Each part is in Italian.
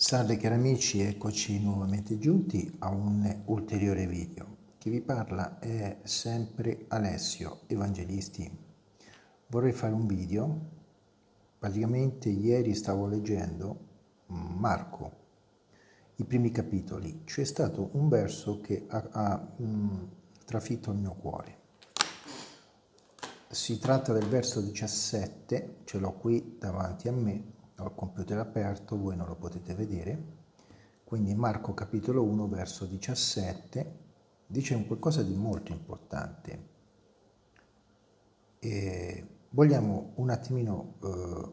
Salve cari amici, eccoci nuovamente giunti a un ulteriore video. Chi vi parla è sempre Alessio Evangelisti. Vorrei fare un video, praticamente ieri stavo leggendo Marco, i primi capitoli. C'è stato un verso che ha, ha mh, mm, trafitto il mio cuore. Si tratta del verso 17, ce l'ho qui davanti a me, ho il computer aperto, voi non lo potete vedere, quindi Marco capitolo 1 verso 17 dice un qualcosa di molto importante. E vogliamo un attimino eh,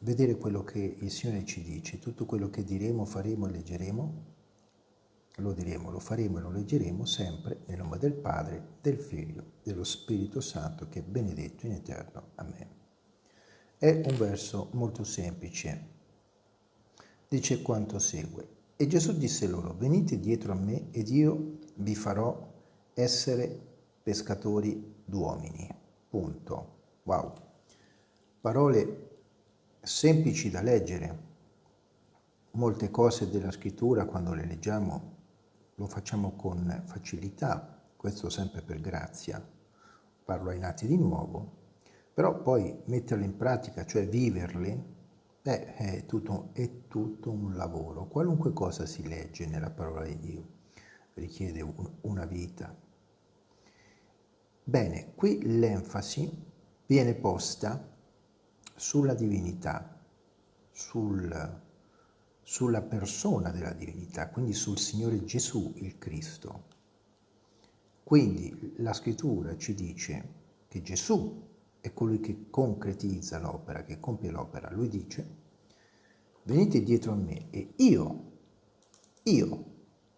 vedere quello che il Signore ci dice, tutto quello che diremo, faremo e leggeremo, lo diremo, lo faremo e lo leggeremo sempre nel nome del Padre, del Figlio, dello Spirito Santo che è benedetto in eterno. Amen. È un verso molto semplice. Dice quanto segue. E Gesù disse loro, venite dietro a me ed io vi farò essere pescatori d'uomini. Punto. Wow. Parole semplici da leggere. Molte cose della scrittura quando le leggiamo lo facciamo con facilità, questo sempre per grazia. Parlo ai nati di nuovo, però poi metterle in pratica, cioè viverle, beh, è tutto, è tutto un lavoro. Qualunque cosa si legge nella parola di Dio richiede un, una vita. Bene, qui l'enfasi viene posta sulla divinità, sul, sulla persona della divinità, quindi sul Signore Gesù, il Cristo. Quindi la scrittura ci dice che Gesù è colui che concretizza l'opera, che compie l'opera. Lui dice, venite dietro a me e io, io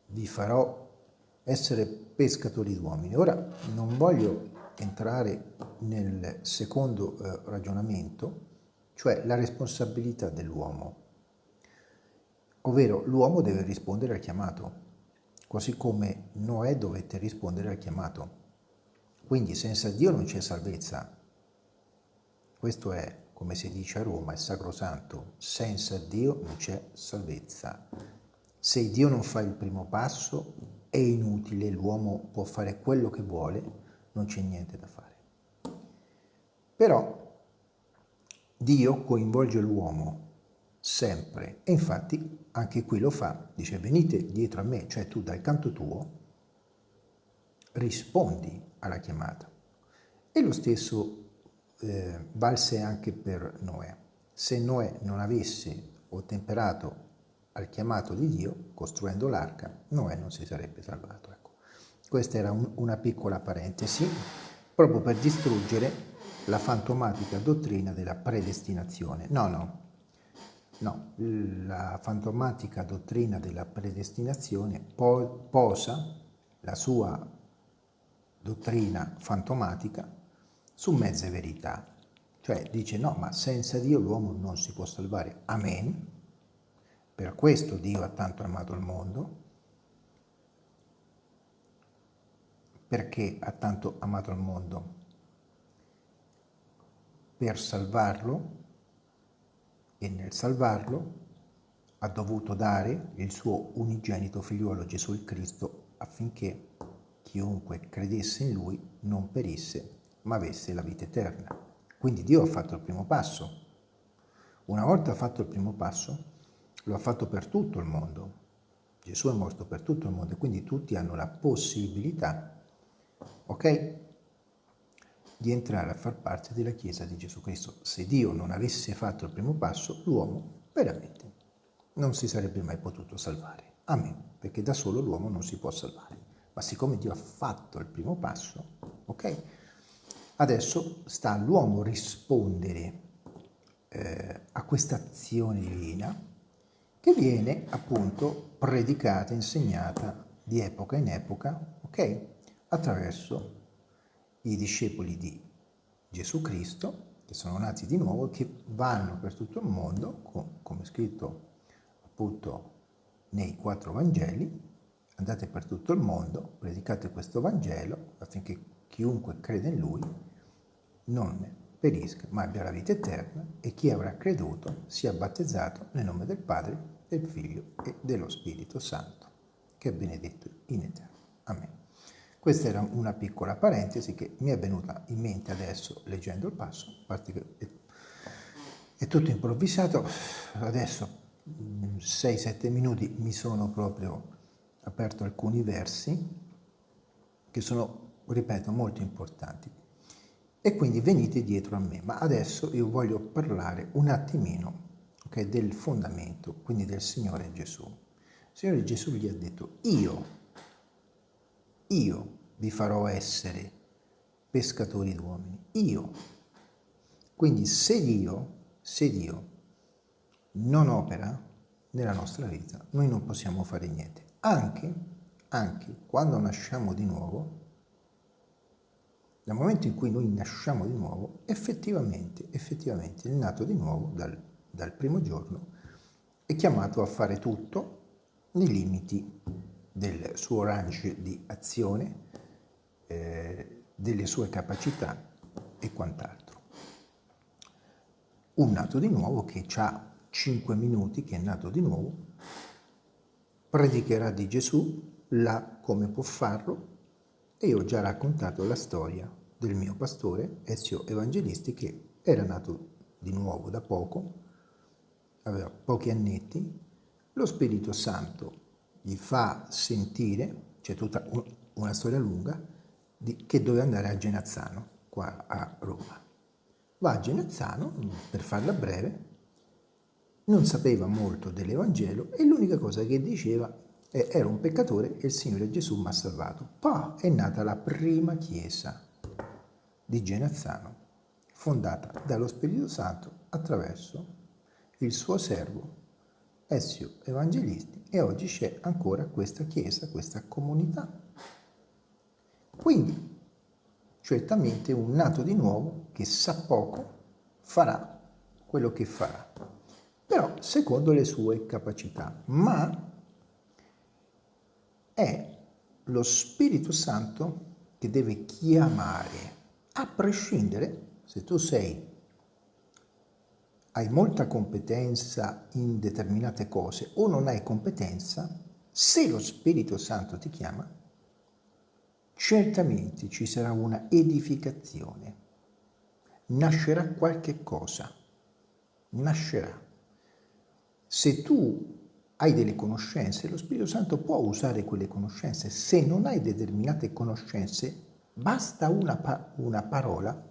vi farò essere pescatori d'uomini. Ora non voglio entrare nel secondo eh, ragionamento, cioè la responsabilità dell'uomo, ovvero l'uomo deve rispondere al chiamato, così come Noè dovette rispondere al chiamato. Quindi senza Dio non c'è salvezza, questo è, come si dice a Roma, il sacrosanto. Senza Dio non c'è salvezza. Se Dio non fa il primo passo, è inutile, l'uomo può fare quello che vuole, non c'è niente da fare. Però Dio coinvolge l'uomo sempre e infatti anche qui lo fa, dice venite dietro a me, cioè tu dal canto tuo rispondi alla chiamata. E lo stesso eh, valse anche per Noè. Se Noè non avesse ottemperato al chiamato di Dio, costruendo l'arca, Noè non si sarebbe salvato. Ecco. Questa era un, una piccola parentesi, proprio per distruggere la fantomatica dottrina della predestinazione. No, no, no, la fantomatica dottrina della predestinazione po posa la sua dottrina fantomatica su mezze verità. Cioè dice no, ma senza Dio l'uomo non si può salvare. Amen. Per questo Dio ha tanto amato il mondo. Perché ha tanto amato il mondo? Per salvarlo e nel salvarlo ha dovuto dare il suo unigenito figliuolo Gesù Cristo affinché chiunque credesse in lui non perisse ma avesse la vita eterna. Quindi Dio ha fatto il primo passo. Una volta fatto il primo passo, lo ha fatto per tutto il mondo. Gesù è morto per tutto il mondo e quindi tutti hanno la possibilità, ok, di entrare a far parte della Chiesa di Gesù Cristo. Se Dio non avesse fatto il primo passo, l'uomo veramente non si sarebbe mai potuto salvare. Amen, perché da solo l'uomo non si può salvare. Ma siccome Dio ha fatto il primo passo, ok, Adesso sta all'uomo rispondere eh, a questa azione divina che viene appunto predicata, insegnata di epoca in epoca, ok? Attraverso i discepoli di Gesù Cristo, che sono nati di nuovo e che vanno per tutto il mondo, com come scritto appunto nei quattro Vangeli, andate per tutto il mondo, predicate questo Vangelo affinché chiunque crede in Lui non perisca, ma abbia la vita eterna e chi avrà creduto sia battezzato nel nome del Padre, del Figlio e dello Spirito Santo, che è benedetto in eterno. Amen. Questa era una piccola parentesi che mi è venuta in mente adesso leggendo il passo, a parte che è tutto improvvisato, adesso 6-7 minuti mi sono proprio aperto alcuni versi che sono, ripeto, molto importanti. E quindi venite dietro a me, ma adesso io voglio parlare un attimino okay, del fondamento, quindi del Signore Gesù. Il Signore Gesù gli ha detto, io, io vi farò essere pescatori d'uomini, io. Quindi se Dio, se Dio non opera nella nostra vita, noi non possiamo fare niente. Anche, anche quando nasciamo di nuovo, nel momento in cui noi nasciamo di nuovo, effettivamente, effettivamente il nato di nuovo dal, dal primo giorno è chiamato a fare tutto nei limiti del suo range di azione, eh, delle sue capacità e quant'altro. Un nato di nuovo che ha 5 minuti, che è nato di nuovo, predicherà di Gesù là come può farlo e ho già raccontato la storia del mio pastore, Ezio Evangelisti, che era nato di nuovo da poco, aveva pochi annetti, lo Spirito Santo gli fa sentire, c'è tutta una storia lunga, di, che doveva andare a Genazzano, qua a Roma. Va a Genazzano, per farla breve, non sapeva molto dell'Evangelo e l'unica cosa che diceva è era un peccatore e il Signore Gesù mi ha salvato. Poi è nata la prima chiesa di Genazzano, fondata dallo Spirito Santo attraverso il suo servo Ezio Evangelisti e oggi c'è ancora questa chiesa, questa comunità. Quindi, certamente un nato di nuovo che sa poco farà quello che farà, però secondo le sue capacità, ma è lo Spirito Santo che deve chiamare, a prescindere se tu sei hai molta competenza in determinate cose o non hai competenza, se lo Spirito Santo ti chiama, certamente ci sarà una edificazione, nascerà qualche cosa, nascerà. Se tu hai delle conoscenze, lo Spirito Santo può usare quelle conoscenze. Se non hai determinate conoscenze, basta una, pa una parola,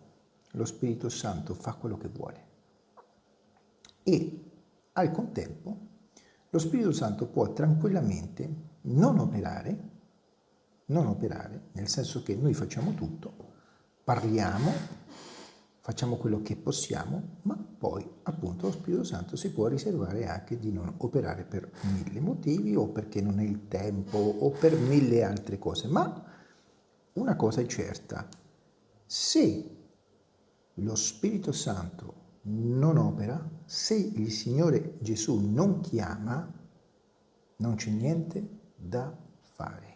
lo Spirito Santo fa quello che vuole e al contempo lo Spirito Santo può tranquillamente non operare, non operare, nel senso che noi facciamo tutto, parliamo, facciamo quello che possiamo, ma poi appunto lo Spirito Santo si può riservare anche di non operare per mille motivi o perché non è il tempo o per mille altre cose. Ma una cosa è certa, se lo Spirito Santo non opera, se il Signore Gesù non chiama, non c'è niente da fare.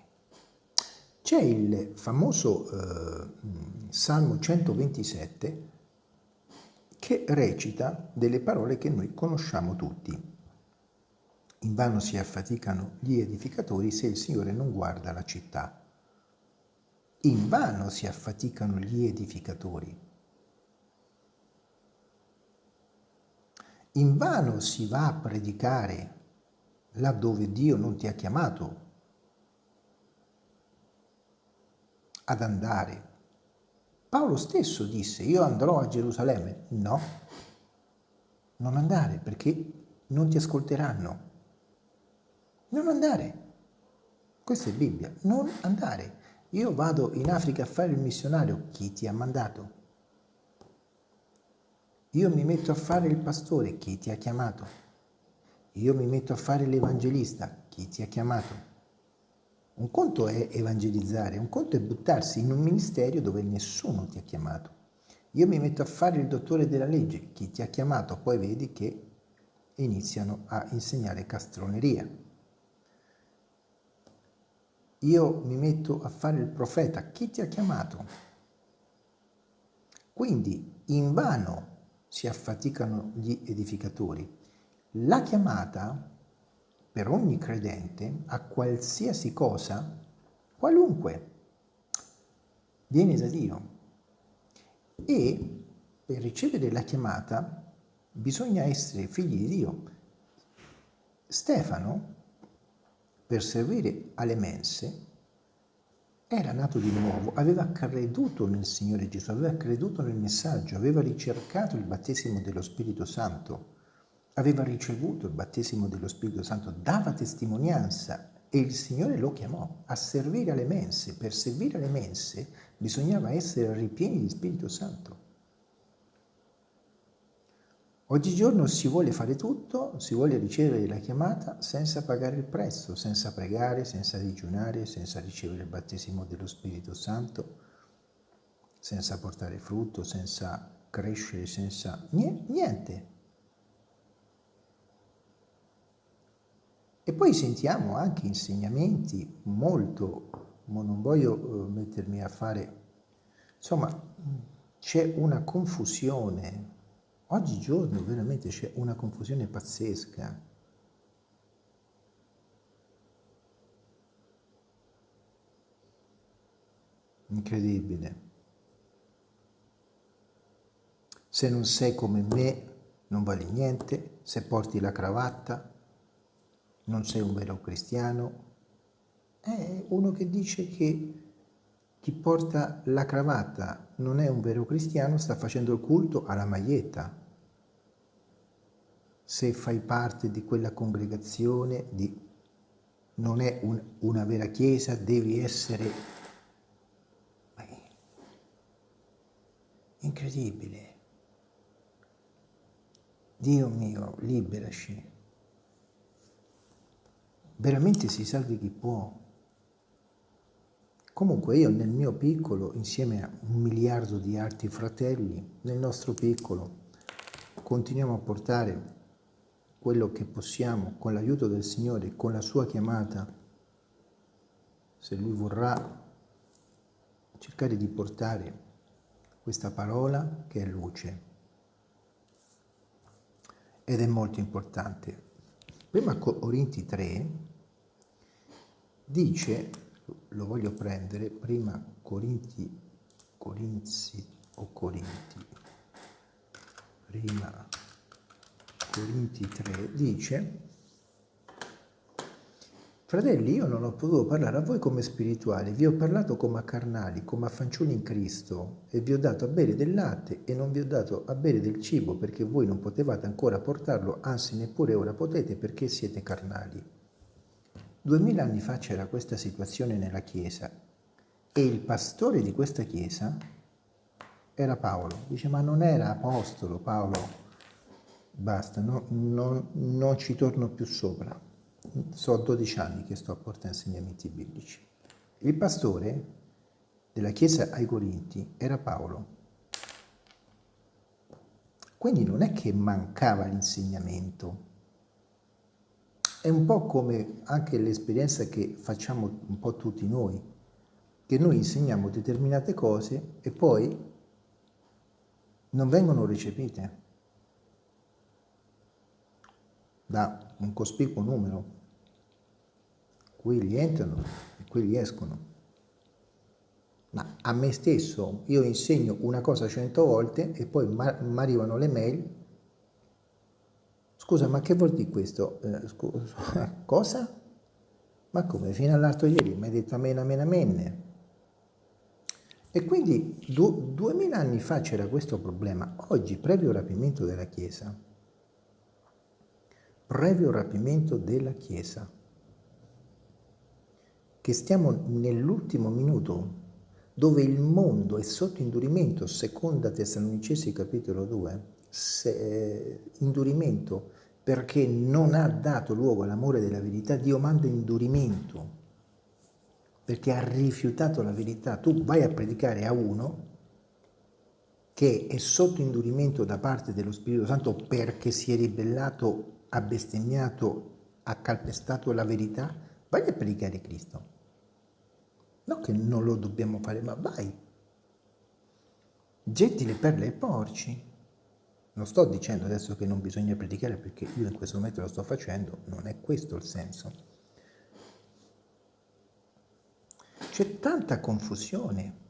C'è il famoso eh, Salmo 127 che recita delle parole che noi conosciamo tutti. In vano si affaticano gli edificatori se il Signore non guarda la città. In vano si affaticano gli edificatori Invano si va a predicare laddove Dio non ti ha chiamato ad andare. Paolo stesso disse, io andrò a Gerusalemme. No, non andare perché non ti ascolteranno. Non andare. Questa è Bibbia. Non andare. Io vado in Africa a fare il missionario. Chi ti ha mandato? Io mi metto a fare il pastore, chi ti ha chiamato? Io mi metto a fare l'evangelista, chi ti ha chiamato? Un conto è evangelizzare, un conto è buttarsi in un ministero dove nessuno ti ha chiamato. Io mi metto a fare il dottore della legge, chi ti ha chiamato? Poi vedi che iniziano a insegnare castroneria. Io mi metto a fare il profeta, chi ti ha chiamato? Quindi in vano si affaticano gli edificatori. La chiamata per ogni credente a qualsiasi cosa, qualunque, viene da Dio. E per ricevere la chiamata bisogna essere figli di Dio. Stefano, per servire alle mense, era nato di nuovo, aveva creduto nel Signore Gesù, aveva creduto nel messaggio, aveva ricercato il battesimo dello Spirito Santo, aveva ricevuto il battesimo dello Spirito Santo, dava testimonianza e il Signore lo chiamò a servire alle mense. Per servire alle mense bisognava essere ripieni di Spirito Santo. Oggigiorno si vuole fare tutto, si vuole ricevere la chiamata senza pagare il prezzo, senza pregare, senza digiunare, senza ricevere il battesimo dello Spirito Santo, senza portare frutto, senza crescere, senza niente. E poi sentiamo anche insegnamenti molto, ma non voglio eh, mettermi a fare, insomma c'è una confusione Oggigiorno veramente c'è una confusione pazzesca. Incredibile. Se non sei come me, non vali niente. Se porti la cravatta, non sei un vero cristiano. È uno che dice che chi porta la cravatta non è un vero cristiano, sta facendo il culto alla maglietta se fai parte di quella congregazione, di, non è un, una vera chiesa, devi essere... Incredibile. Dio mio, liberaci. Veramente si salvi chi può. Comunque io nel mio piccolo, insieme a un miliardo di altri fratelli, nel nostro piccolo, continuiamo a portare quello che possiamo con l'aiuto del Signore, con la sua chiamata, se Lui vorrà, cercare di portare questa parola che è luce. Ed è molto importante. Prima Corinti 3 dice, lo voglio prendere, prima Corinti, Corinzi o Corinti, prima Corinti 3 dice Fratelli, io non ho potuto parlare a voi come spirituali, vi ho parlato come a carnali, come a fanciulli in Cristo, e vi ho dato a bere del latte e non vi ho dato a bere del cibo, perché voi non potevate ancora portarlo, anzi neppure ora potete perché siete carnali. Duemila anni fa c'era questa situazione nella Chiesa e il pastore di questa Chiesa era Paolo. Dice, ma non era apostolo Paolo, basta, no, no, non ci torno più sopra. So 12 anni che sto a portare insegnamenti biblici. Il pastore della chiesa ai Corinti era Paolo. Quindi non è che mancava l'insegnamento. È un po' come anche l'esperienza che facciamo un po' tutti noi, che noi insegniamo determinate cose e poi non vengono recepite da un cospicuo numero. Quelli entrano e quelli escono. Ma a me stesso io insegno una cosa cento volte e poi mi arrivano le mail. Scusa, ma che vuol dire questo? Eh, scusa, cosa? Ma come? Fino all'altro ieri mi hai detto amen, amen, amen. E quindi du duemila anni fa c'era questo problema. Oggi, previo rapimento della Chiesa, previo rapimento della Chiesa, che stiamo nell'ultimo minuto dove il mondo è sotto indurimento, seconda Tessalonicesi capitolo 2, se, eh, indurimento perché non ha dato luogo all'amore della verità, Dio manda indurimento perché ha rifiutato la verità. Tu vai a predicare a uno che è sotto indurimento da parte dello Spirito Santo perché si è ribellato ha bestemmiato, ha calpestato la verità, vai a predicare Cristo. Non che non lo dobbiamo fare, ma vai. getti le perle ai porci. Non sto dicendo adesso che non bisogna predicare perché io in questo momento lo sto facendo, non è questo il senso. C'è tanta confusione.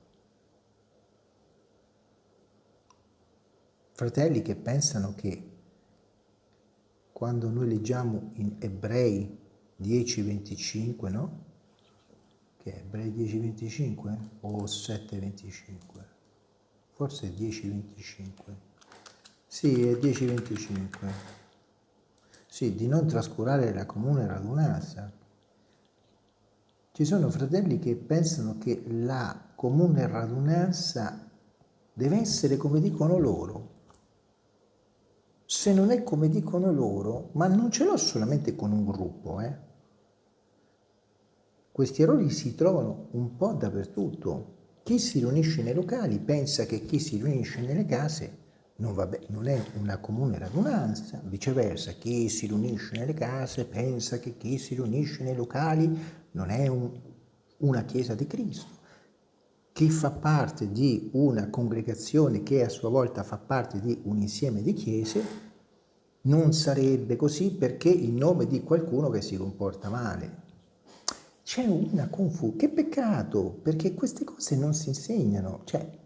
Fratelli che pensano che quando noi leggiamo in Ebrei 10.25, no? Che è Ebrei 10.25 o 7.25? Forse è 10.25. Sì, è 10.25. Sì, di non trascurare la comune radunanza. Ci sono fratelli che pensano che la comune radunanza deve essere come dicono loro, se non è come dicono loro, ma non ce l'ho solamente con un gruppo, eh. Questi errori si trovano un po' dappertutto. Chi si riunisce nei locali pensa che chi si riunisce nelle case non, vabbè, non è una comune radunanza, viceversa, chi si riunisce nelle case pensa che chi si riunisce nei locali non è un, una chiesa di Cristo. Chi fa parte di una congregazione che a sua volta fa parte di un insieme di chiese non sarebbe così perché in nome di qualcuno che si comporta male. C'è una confusione, che peccato, perché queste cose non si insegnano, cioè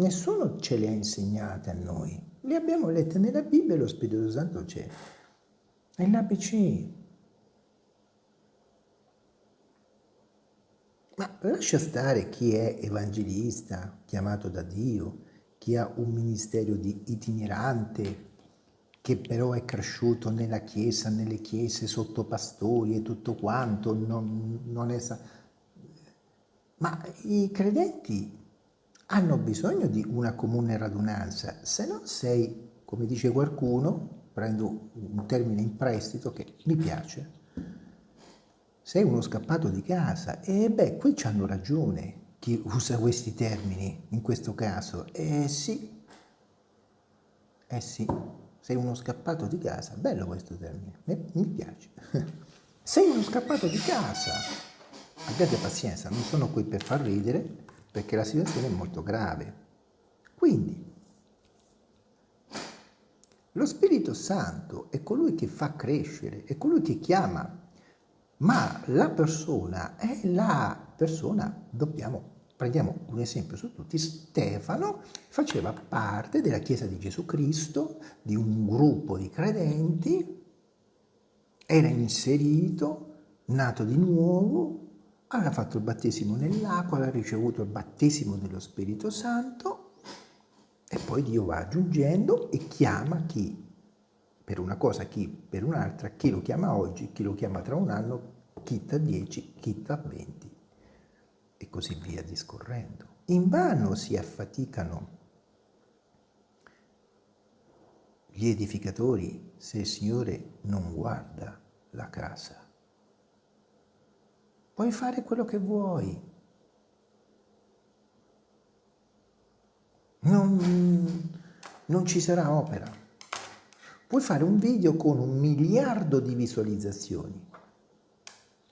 nessuno ce le ha insegnate a noi, le abbiamo lette nella Bibbia e lo Spirito Santo c'è, è l'ABC. Ma lascia stare chi è evangelista, chiamato da Dio, chi ha un ministero di itinerante, che però è cresciuto nella chiesa, nelle chiese, sotto pastori e tutto quanto, non, non è... Ma i credenti hanno bisogno di una comune radunanza, se no sei, come dice qualcuno, prendo un termine in prestito che mi piace, sei uno scappato di casa e beh, qui ci hanno ragione chi usa questi termini in questo caso. Eh sì, eh sì sei uno scappato di casa, bello questo termine, mi piace. sei uno scappato di casa. Abbiate pazienza, non sono qui per far ridere perché la situazione è molto grave. Quindi, lo Spirito Santo è colui che fa crescere, è colui che chiama, ma la persona è la persona, dobbiamo Prendiamo un esempio su tutti, Stefano faceva parte della Chiesa di Gesù Cristo, di un gruppo di credenti, era inserito, nato di nuovo, aveva fatto il battesimo nell'acqua, aveva ricevuto il battesimo dello Spirito Santo e poi Dio va aggiungendo e chiama chi per una cosa, chi per un'altra, chi lo chiama oggi, chi lo chiama tra un anno, chi tra dieci, chi tra venti e così via discorrendo. Invano si affaticano gli edificatori se il Signore non guarda la casa. Puoi fare quello che vuoi. Non, non ci sarà opera. Puoi fare un video con un miliardo di visualizzazioni.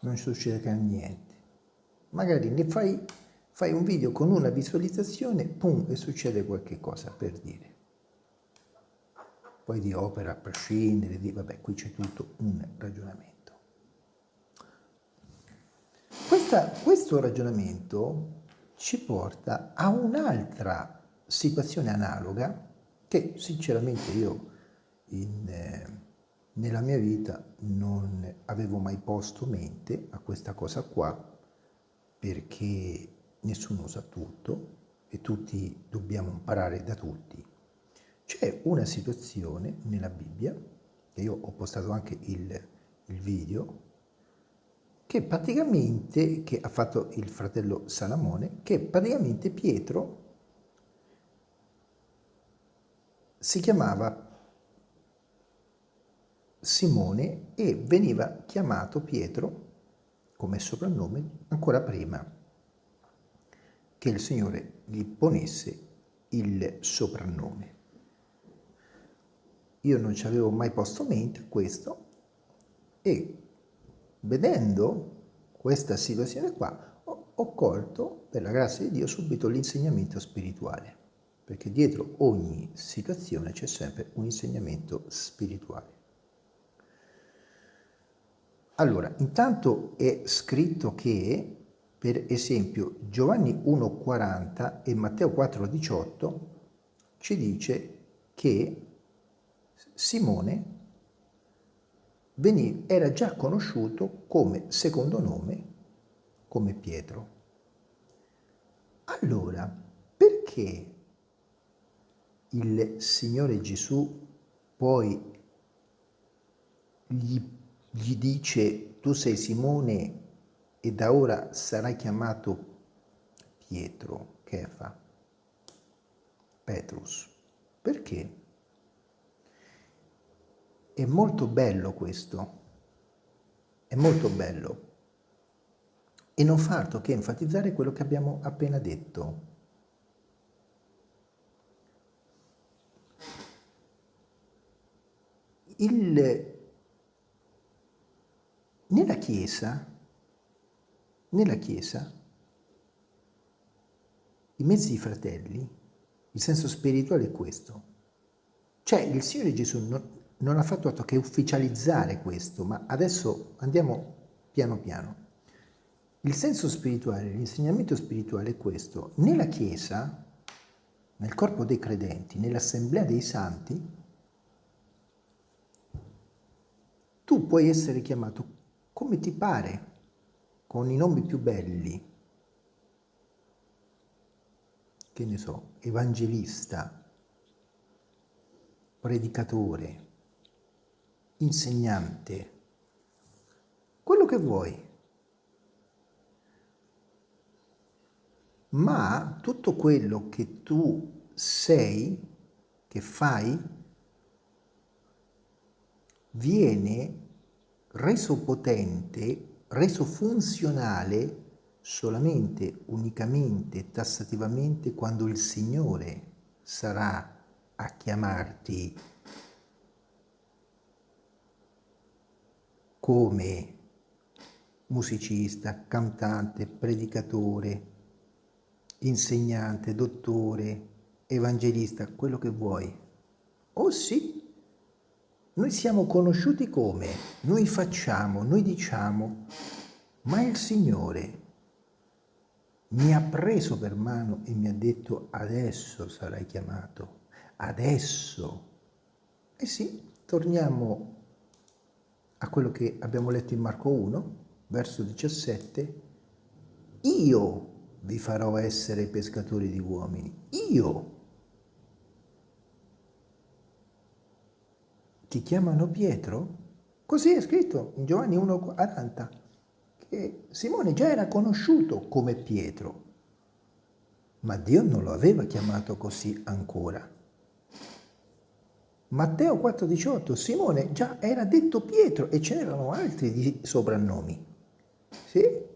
Non succederà niente magari ne fai, fai un video con una visualizzazione, pum, e succede qualche cosa per dire. Poi di opera a prescindere, di, vabbè, qui c'è tutto un ragionamento. Questa, questo ragionamento ci porta a un'altra situazione analoga che sinceramente io in, eh, nella mia vita non avevo mai posto mente a questa cosa qua perché nessuno sa tutto e tutti dobbiamo imparare da tutti. C'è una situazione nella Bibbia, che io ho postato anche il, il video, che praticamente, che ha fatto il fratello Salamone, che praticamente Pietro si chiamava Simone e veniva chiamato Pietro come soprannome ancora prima che il Signore gli ponesse il soprannome. Io non ci avevo mai posto mente questo e vedendo questa situazione qua ho, colto per la grazia di Dio subito l'insegnamento spirituale. perché dietro ogni situazione c'è sempre un insegnamento spirituale. Allora, intanto è scritto che, per esempio, Giovanni 1,40 e Matteo 4,18 ci dice che Simone era già conosciuto come secondo nome, come Pietro. Allora, perché il Signore Gesù poi gli, gli dice tu sei Simone e da ora sarai chiamato Pietro, Kefa, Petrus? Perché? È molto bello questo, è molto bello e non fa altro che enfatizzare quello che abbiamo appena detto. Il, nella Chiesa, nella Chiesa, i mezzi fratelli, il senso spirituale è questo. Cioè il Signore Gesù non, non ha fatto altro che ufficializzare questo, ma adesso andiamo piano piano. Il senso spirituale, l'insegnamento spirituale è questo. Nella Chiesa, nel corpo dei credenti, nell'assemblea dei santi, tu puoi essere chiamato come ti pare, con i nomi più belli. Che ne so, evangelista, predicatore, insegnante, quello che vuoi. Ma tutto quello che tu sei, che fai, viene reso potente, reso funzionale solamente, unicamente, tassativamente quando il Signore sarà a chiamarti come musicista, cantante, predicatore, insegnante, dottore, evangelista, quello che vuoi. Oh sì, noi siamo conosciuti come? Noi facciamo, noi diciamo, ma il Signore mi ha preso per mano e mi ha detto adesso sarai chiamato, adesso. E eh sì, torniamo a quello che abbiamo letto in Marco 1, verso 17, io vi farò essere pescatori di uomini. Io. Ti chiamano Pietro? Così è scritto in Giovanni 1,40, che Simone già era conosciuto come Pietro, ma Dio non lo aveva chiamato così ancora. Matteo 4,18, Simone già era detto Pietro e ce n'erano altri di soprannomi. Sì?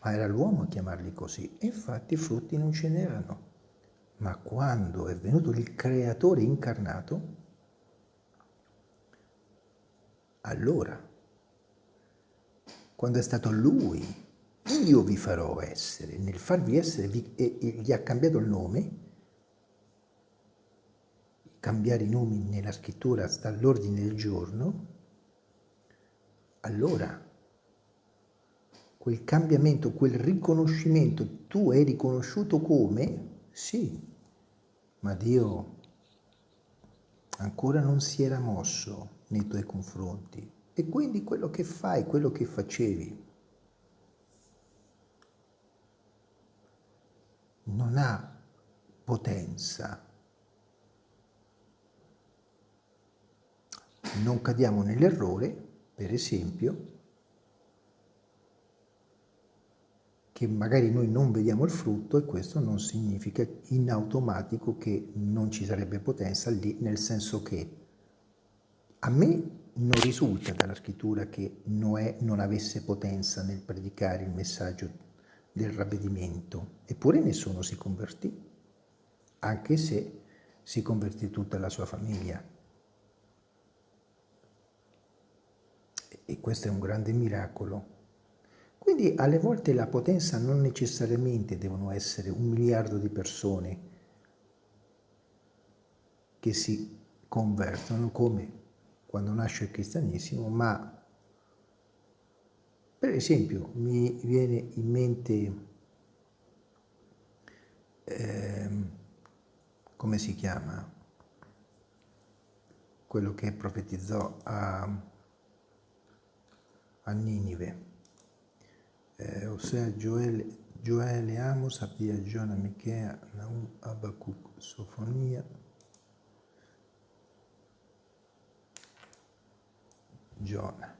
Ma era l'uomo a chiamarli così e infatti frutti non ce n'erano. Ma quando è venuto il creatore incarnato, allora, quando è stato lui, io vi farò essere, nel farvi essere, vi, e, e gli ha cambiato il nome, cambiare i nomi nella scrittura sta all'ordine del giorno, allora quel cambiamento, quel riconoscimento, tu hai riconosciuto come? Sì, ma Dio ancora non si era mosso nei tuoi confronti. E quindi quello che fai, quello che facevi, non ha potenza non cadiamo nell'errore, per esempio, che magari noi non vediamo il frutto e questo non significa in automatico che non ci sarebbe potenza lì, nel senso che a me non risulta dalla scrittura che Noè non avesse potenza nel predicare il messaggio del ravvedimento, eppure nessuno si convertì, anche se si convertì tutta la sua famiglia. e questo è un grande miracolo. Quindi alle volte la potenza non necessariamente devono essere un miliardo di persone che si convertono come quando nasce il cristianesimo, ma per esempio mi viene in mente, eh, come si chiama, quello che profetizzò a, a Ninive, eh, ossia Gioele, Gioele, Amos, Abdia, Giona, Michea, Naum, Abacuc, Sofonia, Giona.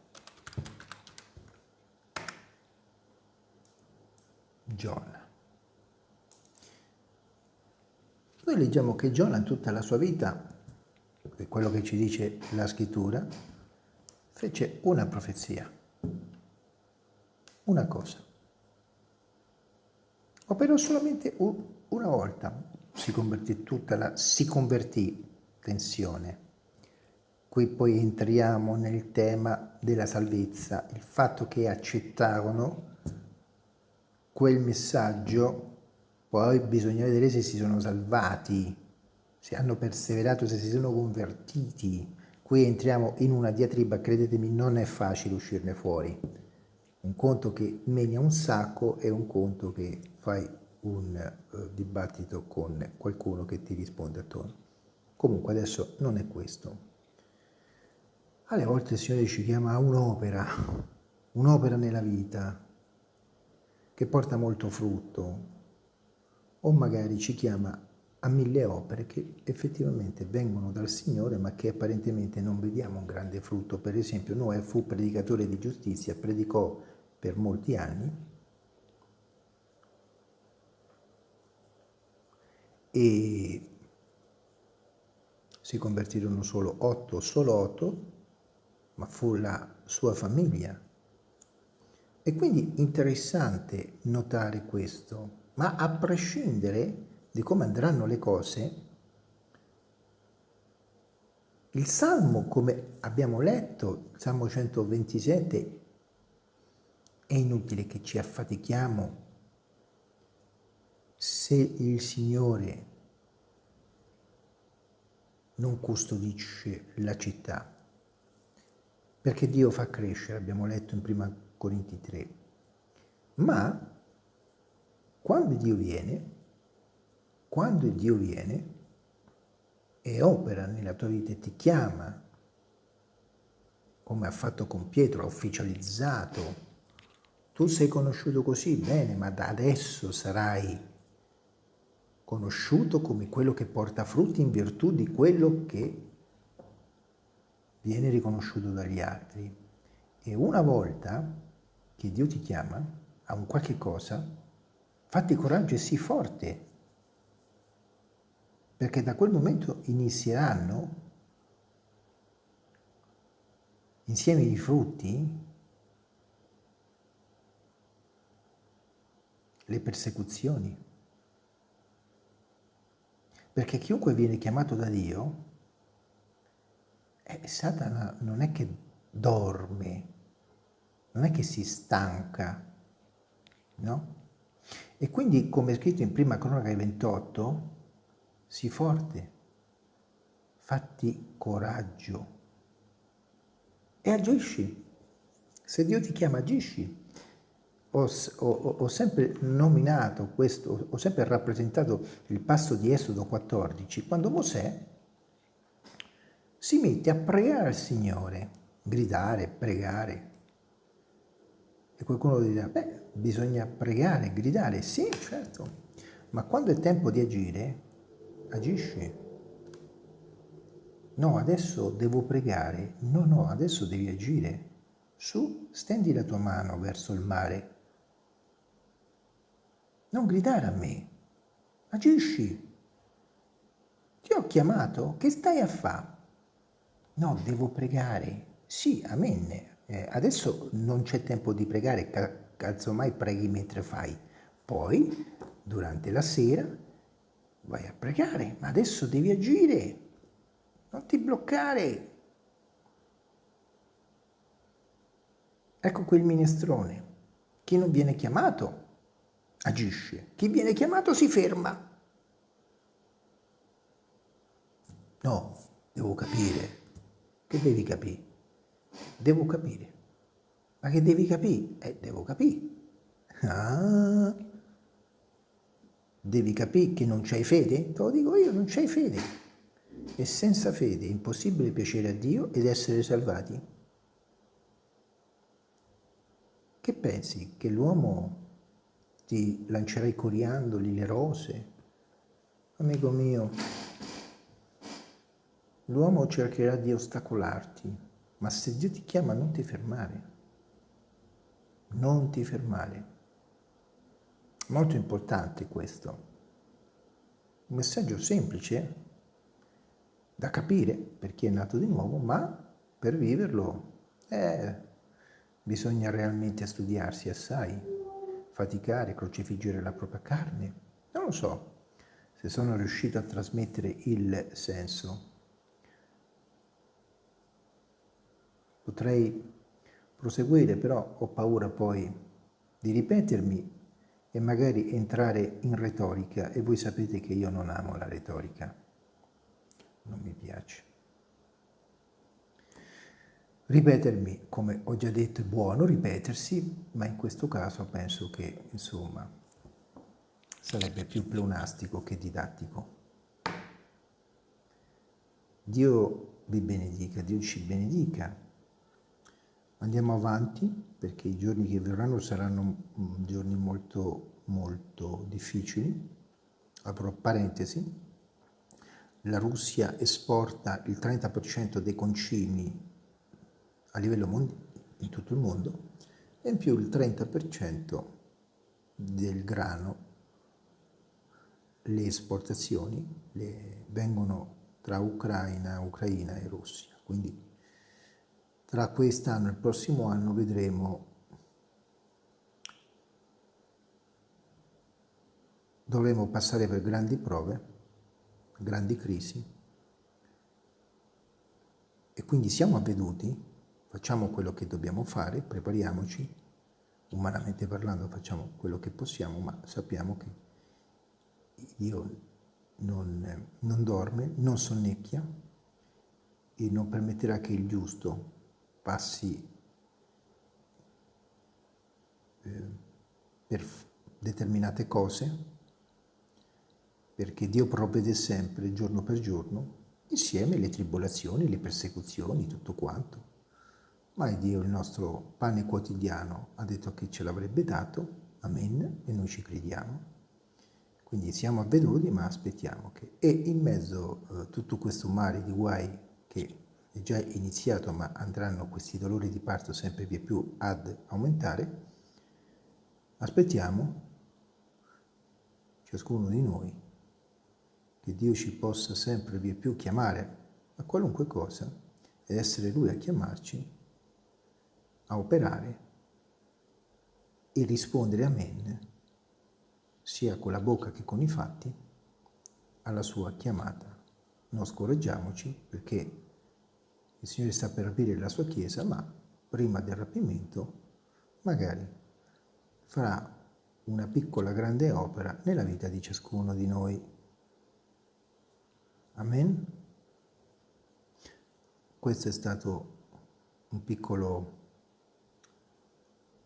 Giona. Noi leggiamo che Giona tutta la sua vita, quello che ci dice la scrittura, fece una profezia, una cosa. Operò solamente una volta, si convertì tutta la, si convertì, tensione. Qui poi entriamo nel tema della salvezza, il fatto che accettarono quel messaggio, poi bisogna vedere se si sono salvati, se hanno perseverato, se si sono convertiti. Qui entriamo in una diatriba, credetemi, non è facile uscirne fuori. Un conto che meni un sacco e un conto che fai un uh, dibattito con qualcuno che ti risponde attorno. Comunque adesso non è questo. Alle volte il Signore ci chiama a un'opera, un'opera nella vita, che porta molto frutto, o magari ci chiama a mille opere che effettivamente vengono dal Signore ma che apparentemente non vediamo un grande frutto. Per esempio Noè fu predicatore di giustizia, predicò per molti anni e si convertirono solo otto, solo otto, ma fu la sua famiglia è quindi interessante notare questo, ma a prescindere di come andranno le cose, il Salmo, come abbiamo letto, Salmo 127, è inutile che ci affatichiamo se il Signore non custodisce la città, perché Dio fa crescere, abbiamo letto in prima Corinti 3. Ma quando Dio viene, quando Dio viene e opera nella tua vita e ti chiama, come ha fatto con Pietro, ha ufficializzato, tu sei conosciuto così, bene, ma da adesso sarai conosciuto come quello che porta frutti in virtù di quello che viene riconosciuto dagli altri. E una volta che Dio ti chiama a un qualche cosa, fatti coraggio e sii forte, perché da quel momento inizieranno insieme i frutti, le persecuzioni. Perché chiunque viene chiamato da Dio, eh, Satana non è che dorme, non è che si stanca, no? E quindi, come è scritto in prima cronaca 28, sii forte, fatti coraggio e agisci. Se Dio ti chiama, agisci. Ho, ho, ho, sempre nominato questo, ho sempre rappresentato il passo di Esodo 14, quando Mosè si mette a pregare al Signore, gridare, pregare, e qualcuno dirà, beh, bisogna pregare, gridare. Sì, certo. Ma quando è tempo di agire, agisci. No, adesso devo pregare. No, no, adesso devi agire. Su, stendi la tua mano verso il mare. Non gridare a me. Agisci. Ti ho chiamato, che stai a fare? No, devo pregare. Sì, amen. Eh, adesso non c'è tempo di pregare, casomai preghi mentre fai. Poi, durante la sera, vai a pregare, ma adesso devi agire, non ti bloccare. Ecco quel minestrone. Chi non viene chiamato agisce, chi viene chiamato si ferma. No, devo capire. Che devi capire? Devo capire. Ma che devi capire? Eh, devo capire. Ah, devi capire che non c'hai fede? Te lo dico io, non c'hai fede. E senza fede è impossibile piacere a Dio ed essere salvati. Che pensi? Che l'uomo ti lancerà i coriandoli, le rose? Amico mio, l'uomo cercherà di ostacolarti, ma se Dio ti chiama non ti fermare. Non ti fermare. Molto importante questo. Un messaggio semplice da capire per chi è nato di nuovo, ma per viverlo eh, bisogna realmente studiarsi assai, faticare, crocifiggere la propria carne. Non lo so se sono riuscito a trasmettere il senso. Potrei proseguire, però ho paura poi di ripetermi e magari entrare in retorica e voi sapete che io non amo la retorica, non mi piace. Ripetermi, come ho già detto, è buono ripetersi, ma in questo caso penso che, insomma, sarebbe più pleonastico che didattico. Dio vi benedica, Dio ci benedica. Andiamo avanti perché i giorni che verranno saranno mm, giorni molto, molto difficili. Apro parentesi, la Russia esporta il 30% dei concimi a livello mondiale, in tutto il mondo, e in più il 30% del grano. Le esportazioni le, vengono tra Ucraina, Ucraina e Russia, quindi tra quest'anno e il prossimo anno vedremo dovremo passare per grandi prove, grandi crisi e quindi siamo avveduti, facciamo quello che dobbiamo fare, prepariamoci, umanamente parlando facciamo quello che possiamo, ma sappiamo che Dio non, non dorme, non sonnecchia e non permetterà che il giusto passi eh, per determinate cose, perché Dio provvede sempre, giorno per giorno, insieme le tribolazioni, le persecuzioni, tutto quanto. Ma Dio, il nostro pane quotidiano, ha detto che ce l'avrebbe dato, amen, e noi ci crediamo. Quindi siamo avveduti, ma aspettiamo che... E in mezzo a eh, tutto questo mare di guai è già iniziato ma andranno questi dolori di parto sempre più, più ad aumentare, aspettiamo ciascuno di noi che Dio ci possa sempre via più chiamare a qualunque cosa ed essere Lui a chiamarci, a operare e rispondere amen, sia con la bocca che con i fatti, alla sua chiamata. Non scoraggiamoci perché il Signore sta per aprire la sua Chiesa, ma prima del rapimento magari farà una piccola grande opera nella vita di ciascuno di noi. Amen? Questo è stato un piccolo,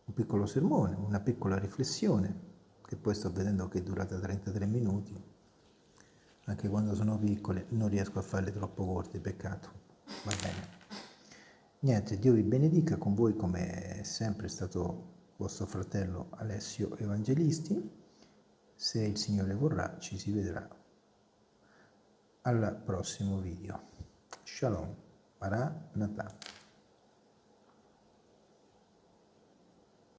un piccolo sermone, una piccola riflessione, che poi sto vedendo che è durata 33 minuti. Anche quando sono piccole non riesco a farle troppo corte, peccato va bene. Niente, Dio vi benedica con voi come è sempre stato vostro fratello Alessio Evangelisti. Se il Signore vorrà, ci si vedrà al prossimo video. Shalom, Maranatha.